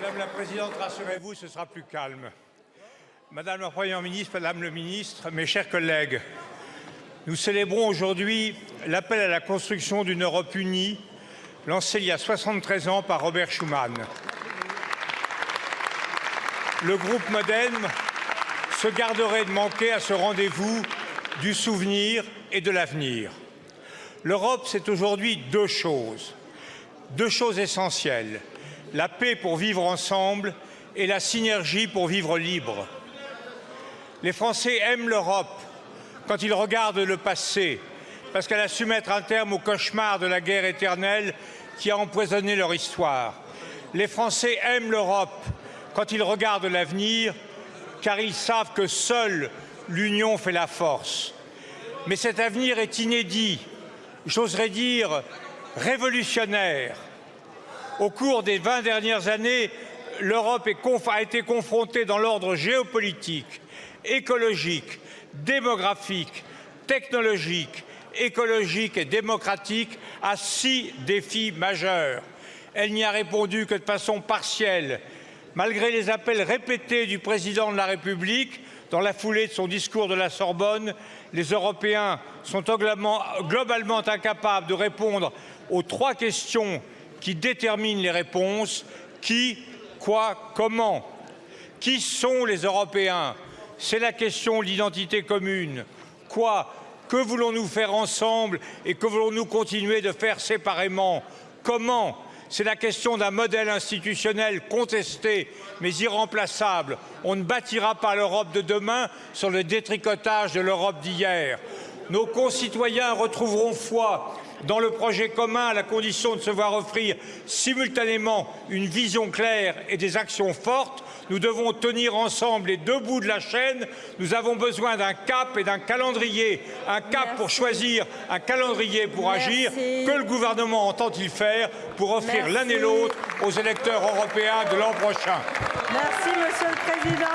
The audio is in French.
Madame la Présidente, rassurez-vous, ce sera plus calme. Madame la Première ministre, Madame le Ministre, mes chers collègues, nous célébrons aujourd'hui l'appel à la construction d'une Europe unie lancé il y a 73 ans par Robert Schuman. Le groupe Modem se garderait de manquer à ce rendez-vous du souvenir et de l'avenir. L'Europe, c'est aujourd'hui deux choses, deux choses essentielles la paix pour vivre ensemble et la synergie pour vivre libre. Les Français aiment l'Europe quand ils regardent le passé, parce qu'elle a su mettre un terme au cauchemar de la guerre éternelle qui a empoisonné leur histoire. Les Français aiment l'Europe quand ils regardent l'avenir, car ils savent que seule l'union fait la force. Mais cet avenir est inédit, j'oserais dire révolutionnaire. Au cours des 20 dernières années, l'Europe a été confrontée dans l'ordre géopolitique, écologique, démographique, technologique, écologique et démocratique à six défis majeurs. Elle n'y a répondu que de façon partielle, malgré les appels répétés du président de la République dans la foulée de son discours de la Sorbonne, les Européens sont globalement incapables de répondre aux trois questions qui déterminent les réponses qui, quoi, comment. Qui sont les Européens? C'est la question de l'identité commune. Quoi? Que voulons-nous faire ensemble et que voulons-nous continuer de faire séparément? Comment? C'est la question d'un modèle institutionnel contesté mais irremplaçable. On ne bâtira pas l'Europe de demain sur le détricotage de l'Europe d'hier. Nos concitoyens retrouveront foi dans le projet commun à la condition de se voir offrir simultanément une vision claire et des actions fortes. Nous devons tenir ensemble les deux bouts de la chaîne. Nous avons besoin d'un cap et d'un calendrier. Un cap pour choisir, un calendrier pour agir. Que le gouvernement entend-il faire pour offrir l'un et l'autre aux électeurs européens de l'an prochain Merci, Monsieur le Président.